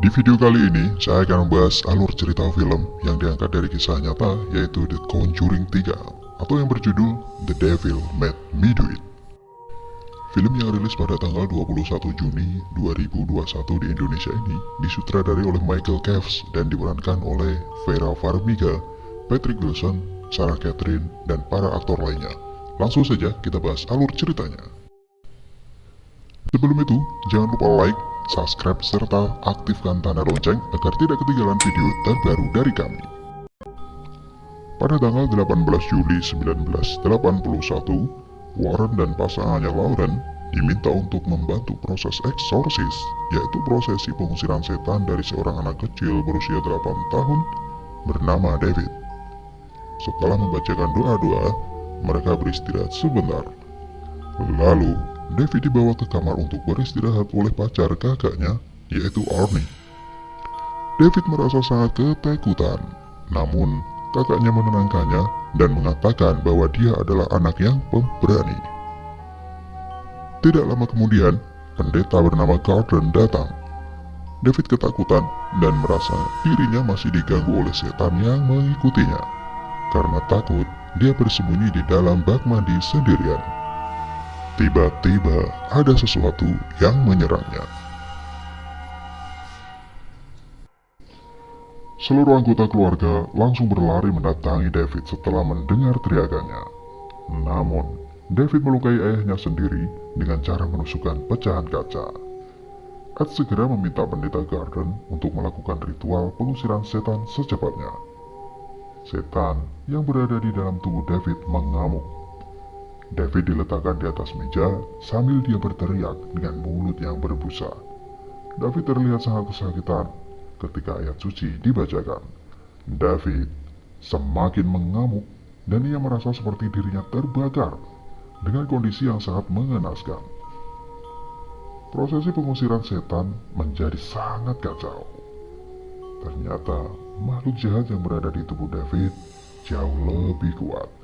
Di video kali ini, saya akan membahas alur cerita film yang diangkat dari kisah nyata yaitu The Conjuring 3 atau yang berjudul The Devil Made Me Do It. Film yang rilis pada tanggal 21 Juni 2021 di Indonesia ini disutradari oleh Michael Caves dan diperankan oleh Vera Farmiga, Patrick Wilson, Sarah Catherine, dan para aktor lainnya. Langsung saja kita bahas alur ceritanya. Sebelum itu, jangan lupa like, subscribe, serta aktifkan tanda lonceng agar tidak ketinggalan video terbaru dari kami. Pada tanggal 18 Juli 1981, Warren dan pasangannya Lauren diminta untuk membantu proses eksorsis, yaitu prosesi pengusiran setan dari seorang anak kecil berusia 8 tahun bernama David. Setelah membacakan doa-doa, mereka beristirahat sebentar. Lalu, David dibawa ke kamar untuk beristirahat oleh pacar kakaknya, yaitu Arnie. David merasa sangat ketakutan, namun kakaknya menenangkannya dan mengatakan bahwa dia adalah anak yang pemberani. Tidak lama kemudian, pendeta bernama Gordon datang. David ketakutan dan merasa dirinya masih diganggu oleh setan yang mengikutinya. Karena takut, dia bersembunyi di dalam bak mandi sendirian. Tiba-tiba ada sesuatu yang menyerangnya. Seluruh anggota keluarga langsung berlari mendatangi David setelah mendengar teriakannya. Namun, David melukai ayahnya sendiri dengan cara menusukkan pecahan kaca. Ed segera meminta pendeta Garden untuk melakukan ritual pengusiran setan secepatnya. Setan yang berada di dalam tubuh David mengamuk. David diletakkan di atas meja sambil dia berteriak dengan mulut yang berbusa. David terlihat sangat kesakitan ketika ayat suci dibacakan. David semakin mengamuk dan ia merasa seperti dirinya terbakar dengan kondisi yang sangat mengenaskan. Prosesi pengusiran setan menjadi sangat kacau. Ternyata makhluk jahat yang berada di tubuh David jauh lebih kuat.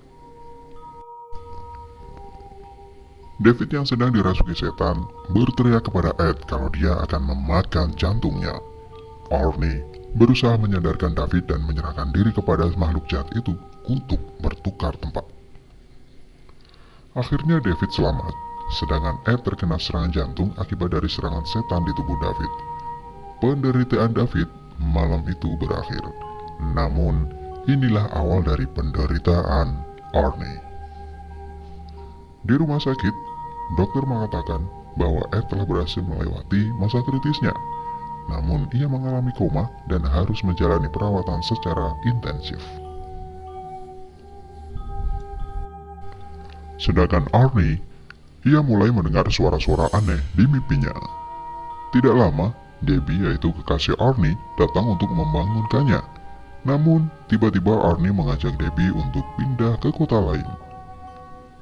David yang sedang dirasuki setan berteriak kepada Ed kalau dia akan memakan jantungnya. Arnie berusaha menyadarkan David dan menyerahkan diri kepada makhluk jahat itu untuk bertukar tempat. Akhirnya David selamat, sedangkan Ed terkena serangan jantung akibat dari serangan setan di tubuh David. Penderitaan David malam itu berakhir. Namun, inilah awal dari penderitaan Arnie. Di rumah sakit, dokter mengatakan bahwa Ed telah berhasil melewati masa kritisnya. Namun, ia mengalami koma dan harus menjalani perawatan secara intensif. Sedangkan Arnie, ia mulai mendengar suara-suara aneh di mimpinya. Tidak lama, Debbie yaitu kekasih Arnie datang untuk membangunkannya. Namun, tiba-tiba Arnie mengajak Debbie untuk pindah ke kota lain.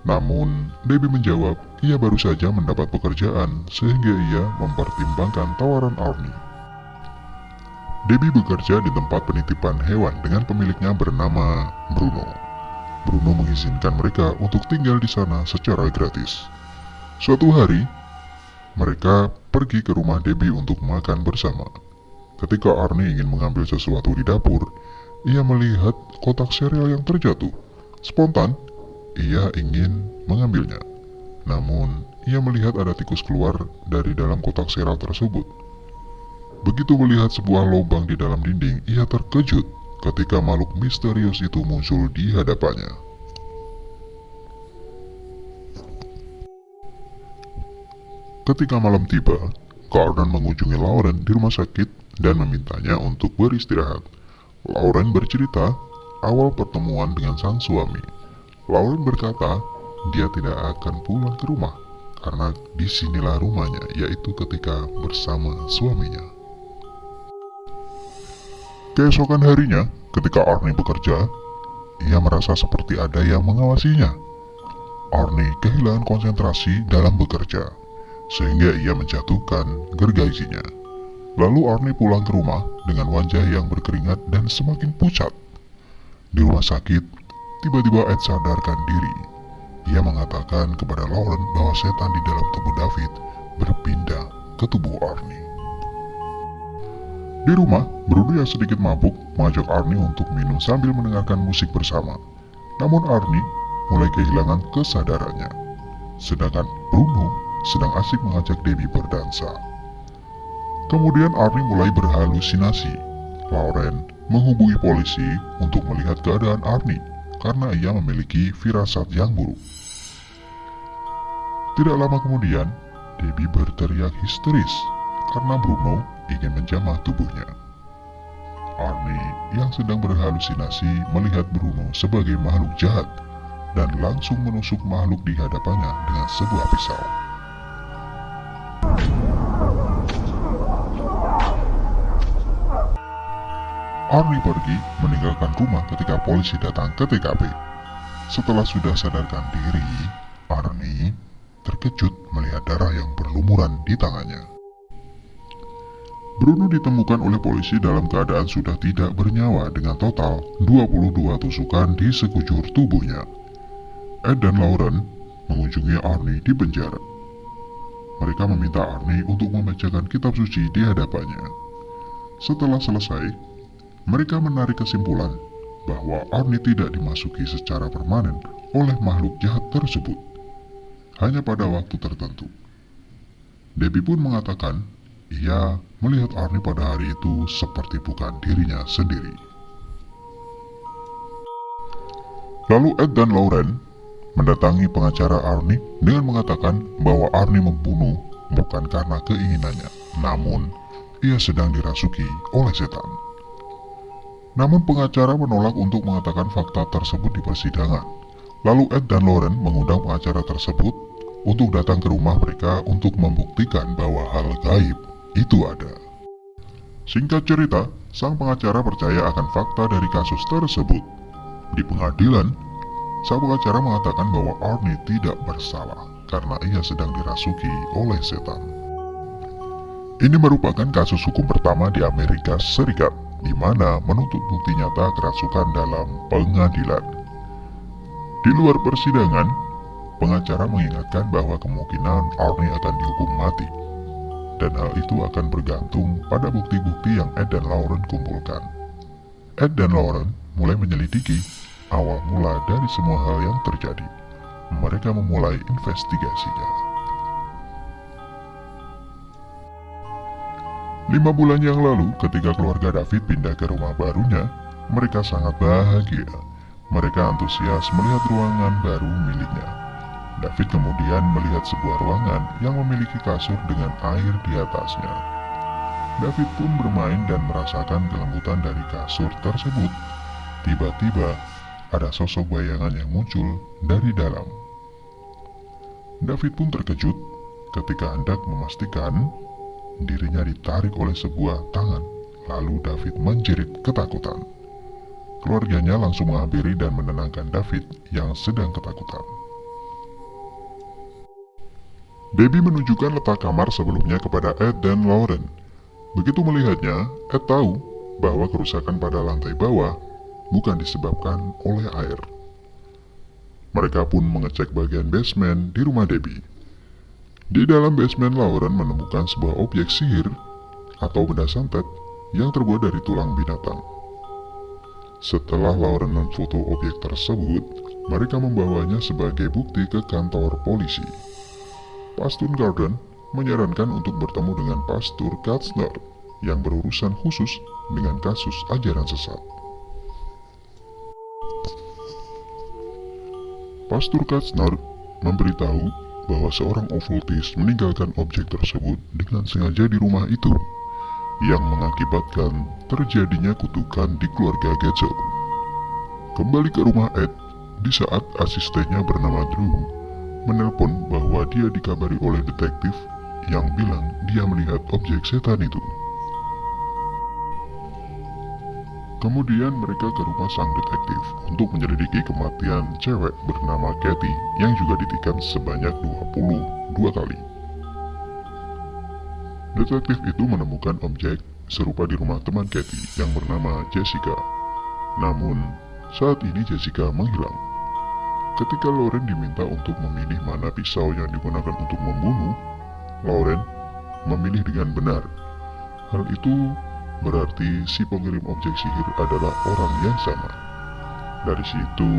Namun, Debbie menjawab ia baru saja mendapat pekerjaan sehingga ia mempertimbangkan tawaran Arnie. Debbie bekerja di tempat penitipan hewan dengan pemiliknya bernama Bruno. Bruno mengizinkan mereka untuk tinggal di sana secara gratis. Suatu hari, mereka pergi ke rumah Debbie untuk makan bersama. Ketika Arnie ingin mengambil sesuatu di dapur, ia melihat kotak sereal yang terjatuh. Spontan, ia ingin mengambilnya. Namun, ia melihat ada tikus keluar dari dalam kotak seral tersebut. Begitu melihat sebuah lubang di dalam dinding, ia terkejut ketika makhluk misterius itu muncul di hadapannya. Ketika malam tiba, Gordon mengunjungi Lauren di rumah sakit dan memintanya untuk beristirahat. Lauren bercerita awal pertemuan dengan sang suami. Lauren berkata dia tidak akan pulang ke rumah karena di sinilah rumahnya yaitu ketika bersama suaminya. Keesokan harinya, ketika Arnie bekerja, ia merasa seperti ada yang mengawasinya. Arnie kehilangan konsentrasi dalam bekerja, sehingga ia menjatuhkan gergajinya. Lalu Arnie pulang ke rumah dengan wajah yang berkeringat dan semakin pucat. Di rumah sakit, tiba-tiba Ed sadarkan diri. Ia mengatakan kepada Lauren bahwa setan di dalam tubuh David berpindah ke tubuh Arnie. Di rumah, Bruno yang sedikit mabuk mengajak Arnie untuk minum sambil mendengarkan musik bersama. Namun Arnie mulai kehilangan kesadarannya. Sedangkan Bruno sedang asik mengajak Debbie berdansa. Kemudian Arnie mulai berhalusinasi. Lauren menghubungi polisi untuk melihat keadaan Arnie karena ia memiliki firasat yang buruk. Tidak lama kemudian, Debbie berteriak histeris karena Bruno ingin menjamah tubuhnya. Arnie yang sedang berhalusinasi melihat Bruno sebagai makhluk jahat dan langsung menusuk makhluk di hadapannya dengan sebuah pisau. Arnie pergi meninggalkan rumah ketika polisi datang ke TKP. Setelah sudah sadarkan diri, Arnie terkejut melihat darah yang berlumuran di tangannya. Bruno ditemukan oleh polisi dalam keadaan sudah tidak bernyawa dengan total 22 tusukan di sekujur tubuhnya. Ed dan Lauren mengunjungi Arnie di penjara. Mereka meminta Arnie untuk membacakan kitab suci di hadapannya. Setelah selesai, mereka menarik kesimpulan bahwa Arnie tidak dimasuki secara permanen oleh makhluk jahat tersebut, hanya pada waktu tertentu. Debbie pun mengatakan ia melihat Arnie pada hari itu seperti bukan dirinya sendiri. Lalu Ed dan Lauren mendatangi pengacara Arnie dengan mengatakan bahwa Arnie membunuh bukan karena keinginannya, namun ia sedang dirasuki oleh setan. Namun pengacara menolak untuk mengatakan fakta tersebut di persidangan. Lalu Ed dan Lauren mengundang pengacara tersebut untuk datang ke rumah mereka untuk membuktikan bahwa hal gaib itu ada. Singkat cerita, sang pengacara percaya akan fakta dari kasus tersebut. Di pengadilan, sang pengacara mengatakan bahwa Arnie tidak bersalah karena ia sedang dirasuki oleh setan. Ini merupakan kasus hukum pertama di Amerika Serikat di mana menuntut bukti nyata kerasukan dalam pengadilan. Di luar persidangan, pengacara mengingatkan bahwa kemungkinan Arnie akan dihukum mati, dan hal itu akan bergantung pada bukti-bukti yang Ed dan Lauren kumpulkan. Ed dan Lauren mulai menyelidiki awal mula dari semua hal yang terjadi. Mereka memulai investigasinya. Lima bulan yang lalu, ketika keluarga David pindah ke rumah barunya, mereka sangat bahagia. Mereka antusias melihat ruangan baru miliknya. David kemudian melihat sebuah ruangan yang memiliki kasur dengan air di atasnya. David pun bermain dan merasakan kelembutan dari kasur tersebut. Tiba-tiba, ada sosok bayangan yang muncul dari dalam. David pun terkejut ketika hendak memastikan dirinya ditarik oleh sebuah tangan, lalu David menjerit ketakutan. Keluarganya langsung menghampiri dan menenangkan David yang sedang ketakutan. Baby menunjukkan letak kamar sebelumnya kepada Ed dan Lauren. Begitu melihatnya, Ed tahu bahwa kerusakan pada lantai bawah bukan disebabkan oleh air. Mereka pun mengecek bagian basement di rumah Debbie. Di dalam basement Lauren menemukan sebuah objek sihir atau benda santet yang terbuat dari tulang binatang. Setelah Lauren memfoto objek tersebut, mereka membawanya sebagai bukti ke kantor polisi. Pastor Garden menyarankan untuk bertemu dengan Pastor Katzner yang berurusan khusus dengan kasus ajaran sesat. Pastor Katzner memberitahu bahwa seorang okultis meninggalkan objek tersebut dengan sengaja di rumah itu yang mengakibatkan terjadinya kutukan di keluarga Getzel. Kembali ke rumah Ed, di saat asistennya bernama Drew menelpon bahwa dia dikabari oleh detektif yang bilang dia melihat objek setan itu. Kemudian mereka ke rumah sang detektif untuk menyelidiki kematian cewek bernama Kathy yang juga ditikam sebanyak 22 kali. Detektif itu menemukan objek serupa di rumah teman Kathy yang bernama Jessica. Namun, saat ini Jessica menghilang. Ketika Lauren diminta untuk memilih mana pisau yang digunakan untuk membunuh, Lauren memilih dengan benar. Hal itu berarti si pengirim objek sihir adalah orang yang sama. Dari situ,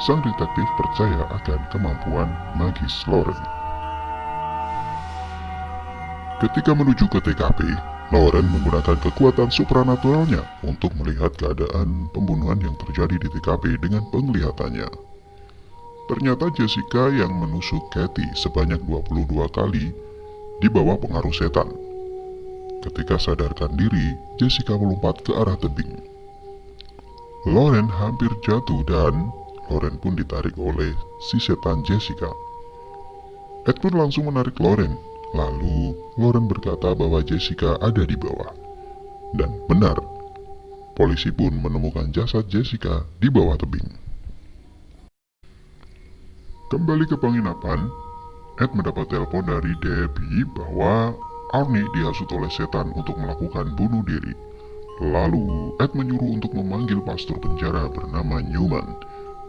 sang detektif percaya akan kemampuan magis Lauren. Ketika menuju ke TKP, Lauren menggunakan kekuatan supranaturalnya untuk melihat keadaan pembunuhan yang terjadi di TKP dengan penglihatannya. Ternyata Jessica yang menusuk Kathy sebanyak 22 kali di bawah pengaruh setan. Ketika sadarkan diri, Jessica melompat ke arah tebing. Lauren hampir jatuh dan Lauren pun ditarik oleh si setan Jessica. Ed pun langsung menarik Lauren Lalu, Lauren berkata bahwa Jessica ada di bawah. Dan benar, polisi pun menemukan jasad Jessica di bawah tebing. Kembali ke penginapan, Ed mendapat telepon dari Debbie bahwa Arnie dihasut oleh setan untuk melakukan bunuh diri. Lalu, Ed menyuruh untuk memanggil pastor penjara bernama Newman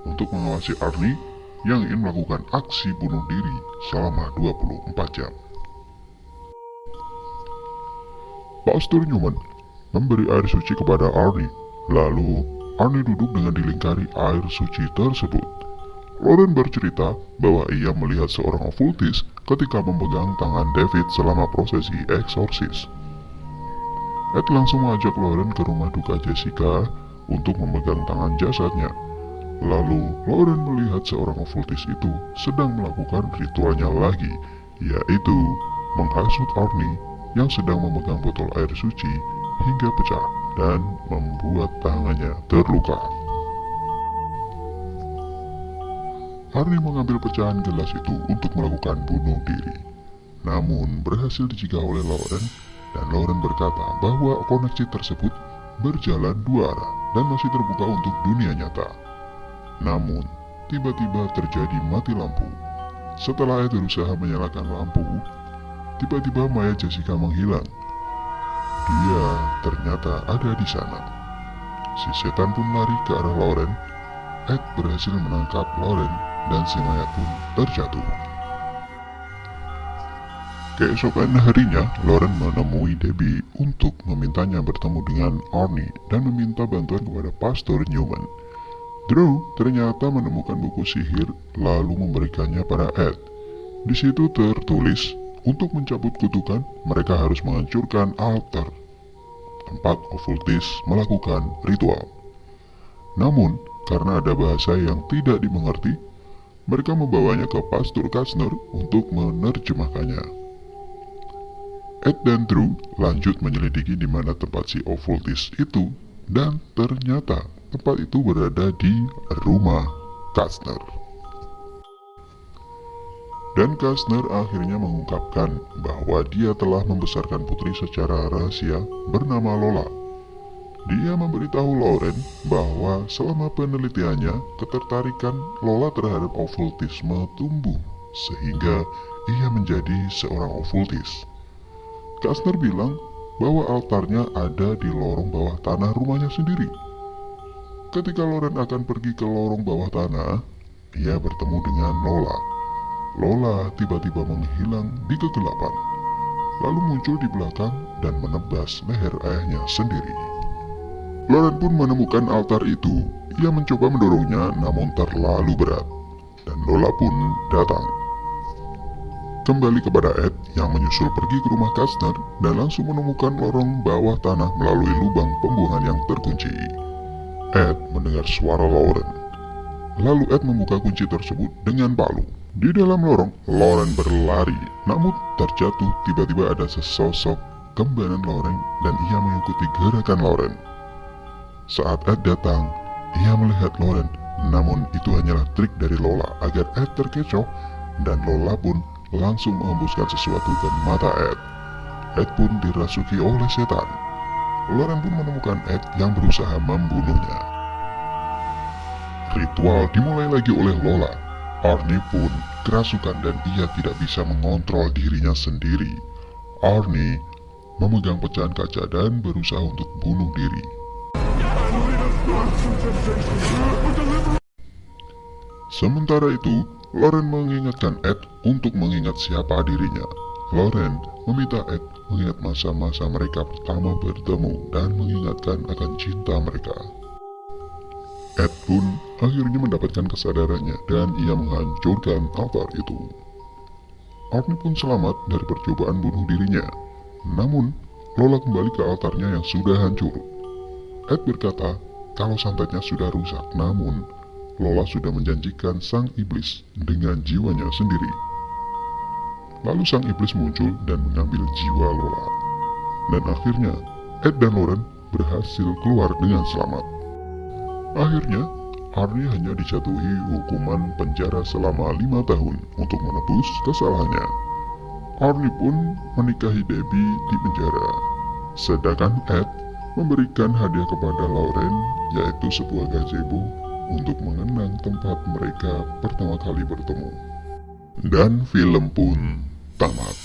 untuk mengawasi Arnie yang ingin melakukan aksi bunuh diri selama 24 jam. Pastor Newman memberi air suci kepada Arnie. Lalu, Arnie duduk dengan dilingkari air suci tersebut. Lauren bercerita bahwa ia melihat seorang okultis ketika memegang tangan David selama prosesi eksorsis. Ed langsung mengajak Lauren ke rumah duka Jessica untuk memegang tangan jasadnya. Lalu, Lauren melihat seorang okultis itu sedang melakukan ritualnya lagi, yaitu menghasut Arnie yang sedang memegang botol air suci hingga pecah dan membuat tangannya terluka. Arnie mengambil pecahan gelas itu untuk melakukan bunuh diri. Namun berhasil dicegah oleh Lauren dan Lauren berkata bahwa koneksi tersebut berjalan dua arah dan masih terbuka untuk dunia nyata. Namun, tiba-tiba terjadi mati lampu. Setelah Ed berusaha menyalakan lampu, Tiba-tiba Maya Jessica menghilang. Dia ternyata ada di sana. Si setan pun lari ke arah Lauren. Ed berhasil menangkap Lauren dan si mayat pun terjatuh. Keesokan harinya, Lauren menemui Debbie untuk memintanya bertemu dengan Arnie dan meminta bantuan kepada Pastor Newman. Drew ternyata menemukan buku sihir lalu memberikannya pada Ed. Di situ tertulis untuk mencabut kutukan, mereka harus menghancurkan altar tempat okultis melakukan ritual. Namun, karena ada bahasa yang tidak dimengerti, mereka membawanya ke Pastor Kastner untuk menerjemahkannya. Ed dan Drew lanjut menyelidiki di mana tempat si okultis itu dan ternyata tempat itu berada di rumah Kastner. Dan Kastner akhirnya mengungkapkan bahwa dia telah membesarkan putri secara rahasia bernama Lola. Dia memberitahu Lauren bahwa selama penelitiannya, ketertarikan Lola terhadap okultisme tumbuh, sehingga ia menjadi seorang okultis. Kastner bilang bahwa altarnya ada di lorong bawah tanah rumahnya sendiri. Ketika Lauren akan pergi ke lorong bawah tanah, ia bertemu dengan Lola Lola tiba-tiba menghilang di kegelapan, lalu muncul di belakang dan menebas leher ayahnya sendiri. Lauren pun menemukan altar itu. Ia mencoba mendorongnya namun terlalu berat, dan Lola pun datang. Kembali kepada Ed yang menyusul pergi ke rumah Kastner dan langsung menemukan lorong bawah tanah melalui lubang pembuangan yang terkunci. Ed mendengar suara Lauren. Lalu Ed membuka kunci tersebut dengan palu. Di dalam lorong, Lauren berlari, namun terjatuh tiba-tiba ada sesosok kembaran Lauren dan ia mengikuti gerakan Lauren. Saat Ed datang, ia melihat Lauren, namun itu hanyalah trik dari Lola agar Ed terkecoh dan Lola pun langsung mengembuskan sesuatu ke mata Ed. Ed pun dirasuki oleh setan. Lauren pun menemukan Ed yang berusaha membunuhnya. Ritual dimulai lagi oleh Lola Arnie pun kerasukan dan ia tidak bisa mengontrol dirinya sendiri. Arnie memegang pecahan kaca dan berusaha untuk bunuh diri. Sementara itu, Lauren mengingatkan Ed untuk mengingat siapa dirinya. Lauren meminta Ed mengingat masa-masa mereka pertama bertemu dan mengingatkan akan cinta mereka. Ed pun akhirnya mendapatkan kesadarannya dan ia menghancurkan altar itu. Arnie pun selamat dari percobaan bunuh dirinya. Namun, Lola kembali ke altarnya yang sudah hancur. Ed berkata kalau santetnya sudah rusak, namun Lola sudah menjanjikan sang iblis dengan jiwanya sendiri. Lalu sang iblis muncul dan mengambil jiwa Lola. Dan akhirnya, Ed dan Lauren berhasil keluar dengan selamat. Akhirnya, Arnie hanya dijatuhi hukuman penjara selama lima tahun untuk menebus kesalahannya. Arnie pun menikahi Debbie di penjara. Sedangkan Ed memberikan hadiah kepada Lauren yaitu sebuah gazebo untuk mengenang tempat mereka pertama kali bertemu. Dan film pun tamat.